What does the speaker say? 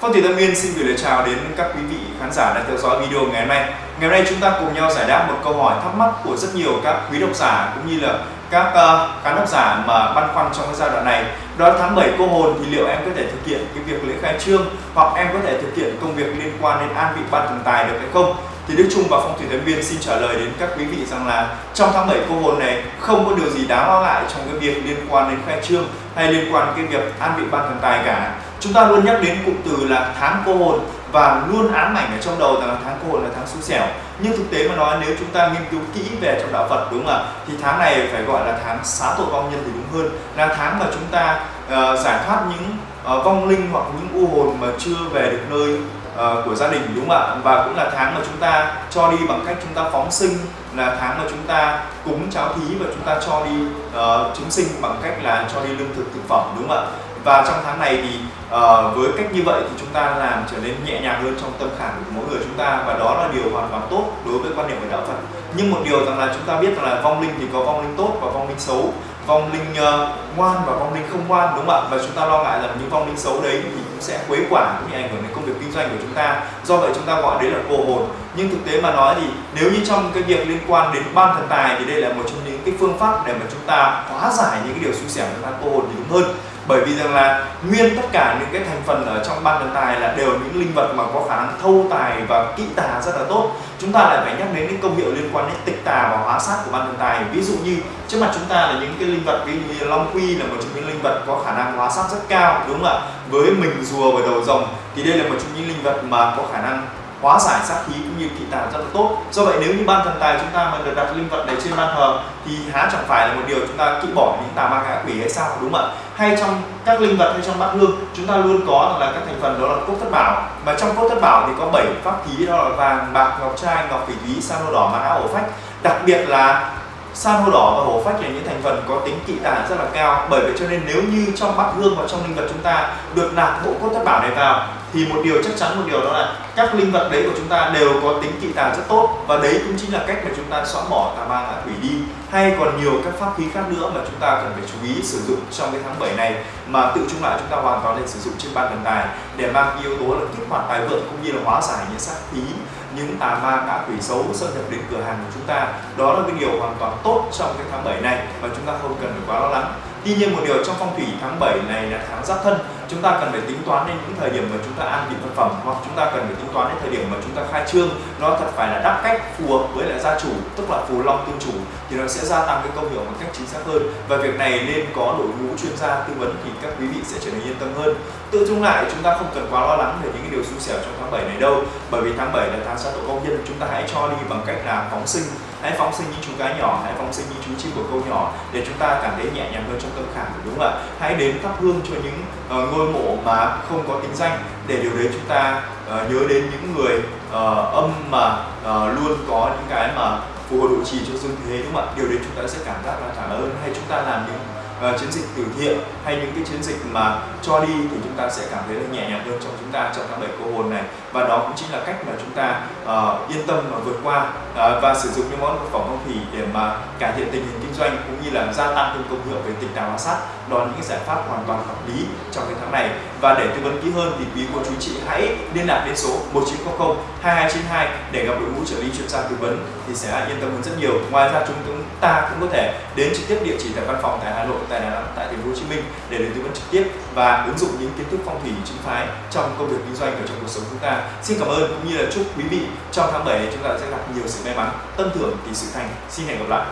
Phong thủy Tâm Nguyên xin gửi lời chào đến các quý vị khán giả đang theo dõi video ngày hôm nay. Ngày hôm nay chúng ta cùng nhau giải đáp một câu hỏi thắc mắc của rất nhiều các quý độc giả cũng như là các uh, khán độc giả mà băn khoăn trong cái giai đoạn này. Đó là tháng 7 cô hồn thì liệu em có thể thực hiện cái việc lễ khai trương hoặc em có thể thực hiện công việc liên quan đến an vị ban thần tài được hay không? Thì Đức Trung và Phong thủy Tâm Viên xin trả lời đến các quý vị rằng là trong tháng 7 cô hồn này không có điều gì đáng lo ngại trong cái việc liên quan đến khai trương hay liên quan đến cái việc an vị ban thần tài cả chúng ta luôn nhắc đến cụm từ là tháng cô hồn và luôn ám ảnh ở trong đầu rằng là tháng cô hồn là tháng xui xẻo. Nhưng thực tế mà nói nếu chúng ta nghiên cứu kỹ về trong đạo Phật đúng không ạ? Thì tháng này phải gọi là tháng xá tội vong nhân thì đúng hơn. Là tháng mà chúng ta uh, giải thoát những uh, vong linh hoặc những u hồn mà chưa về được nơi uh, của gia đình đúng không ạ? Và cũng là tháng mà chúng ta cho đi bằng cách chúng ta phóng sinh là tháng mà chúng ta cúng cháo thí và chúng ta cho đi uh, chúng sinh bằng cách là cho đi lương thực thực phẩm đúng không ạ? Và trong tháng này thì uh, với cách như vậy thì chúng ta làm trở nên nhẹ nhàng hơn trong tâm khảm của mỗi người chúng ta và đó là điều hoàn toàn tốt đối với quan niệm của đạo Phật. Nhưng một điều rằng là chúng ta biết rằng là vong linh thì có vong linh tốt và vong linh xấu. Vong linh uh, ngoan và vong linh không ngoan đúng không ạ? Và chúng ta lo ngại rằng những vong linh xấu đấy thì cũng sẽ quấy quả cũng như ảnh hưởng đến công việc kinh doanh của chúng ta. Do vậy chúng ta gọi đấy là cô hồn. Nhưng thực tế mà nói thì nếu như trong cái việc liên quan đến ban thần tài thì đây là một trong những cái phương pháp để mà chúng ta hóa giải những cái điều xui xẻo chúng ta cô hồn thì đúng hơn bởi vì rằng là nguyên tất cả những cái thành phần ở trong ban thần tài là đều những linh vật mà có khả năng thâu tài và kỹ tà rất là tốt. Chúng ta lại phải nhắc đến những công hiệu liên quan đến tịch tà và hóa sát của ban thần tài. Ví dụ như, trước mặt chúng ta là những cái linh vật ví dụ như long quy là một trong những linh vật có khả năng hóa sát rất cao, đúng không ạ? Với mình rùa và đầu rồng thì đây là một trong những linh vật mà có khả năng hóa giải sát khí cũng như kỵ tà rất là tốt. Do vậy nếu như ban thần tài chúng ta mà được đặt linh vật này trên ban thờ, thì há chẳng phải là một điều chúng ta kỹ bỏ những tà ma ngã quỷ hay sao, đúng không ạ? Hay trong các linh vật hay trong bát hương, chúng ta luôn có là các thành phần đó là cốt thất bảo. Mà trong cốt thất bảo thì có bảy pháp khí, đó là vàng, bạc, ngọc trai, ngọc phỉ thúy san hô đỏ mã hổ ổ phách. Đặc biệt là san hô đỏ và hổ phách là những thành phần có tính kỵ tà rất là cao. Bởi vậy cho nên nếu như trong bát hương và trong linh vật chúng ta được nạp bộ cốt thất bảo này vào thì một điều chắc chắn, một điều đó là các linh vật đấy của chúng ta đều có tính kỵ tà rất tốt và đấy cũng chính là cách mà chúng ta xóa bỏ tà ma ngạ quỷ đi. Hay còn nhiều các pháp khí khác nữa mà chúng ta cần phải chú ý sử dụng trong cái tháng 7 này mà tự chung lại chúng ta hoàn toàn nên sử dụng trên ban thần tài để mang yếu tố là kích hoạt tài vượng cũng như là hóa giải những sát khí, những tà ma ngạ quỷ xấu xâm nhập đến cửa hàng của chúng ta. Đó là cái điều hoàn toàn tốt trong cái tháng 7 này và chúng ta không cần phải quá lo lắng. Tuy nhiên một điều trong phong thủy tháng 7 này là tháng giáp thân chúng ta cần phải tính toán đến những thời điểm mà chúng ta an vị vật phẩm, hoặc chúng ta cần phải tính toán đến thời điểm mà chúng ta khai trương, nó thật phải là đáp cách phù hợp với lại gia chủ, tức là phù long tương chủ, thì nó sẽ gia tăng cái công hiệu một cách chính xác hơn. Và việc này nên có đội ngũ chuyên gia tư vấn thì các quý vị sẽ trở nên yên tâm hơn. Tự chung lại, chúng ta không cần quá lo lắng về những cái điều xui xẻo trong tháng 7 này đâu, bởi vì tháng 7 là tháng sát tội công nhân, chúng ta hãy cho đi bằng cách là phóng sinh hãy phóng sinh những chú cá nhỏ hãy phóng sinh những chú chim của câu nhỏ để chúng ta cảm thấy nhẹ nhàng hơn trong tâm khảm đúng không ạ? Hãy đến thắp hương cho những uh, ngôi mộ mà không có tính danh để điều đấy chúng ta uh, nhớ đến những người uh, âm mà uh, luôn có những cái mà phù hộ độ trì cho dương thế đúng không ạ? Điều đấy chúng ta sẽ cảm giác là cảm ơn hay chúng ta làm những uh, chiến dịch từ thiện hay những cái chiến dịch mà cho đi thì chúng ta sẽ cảm thấy là nhẹ nhàng hơn trong chúng ta trong tháng bảy cô hồn này. Và đó cũng chính là cách mà chúng ta uh, yên tâm mà vượt qua uh, và sử dụng những món thực phẩm phong thủy để mà cải thiện tình hình kinh doanh cũng như là gia tăng thêm công hiệu về tỉnh đào hóa sát. Đó là những giải pháp hoàn toàn hợp lý trong cái tháng này và để tư vấn kỹ hơn thì quý cô chú chị hãy liên lạc đến số 1900 2292 để gặp đội ngũ trợ lý chuyên gia tư vấn thì sẽ yên tâm hơn rất nhiều. Ngoài ra chúng ta cũng có thể đến trực tiếp địa chỉ tại văn phòng tại Hà Nội, tại Đà Nẵng, tại thành phố Hồ Chí Minh để được tư vấn trực tiếp và ứng dụng những kiến thức phong thủy chính phái trong công việc kinh doanh và trong cuộc sống chúng ta. Xin cảm ơn cũng như là chúc quý vị trong tháng 7 chúng ta sẽ gặp nhiều sự may mắn tân thưởng thì sự thành. Xin hẹn gặp lại.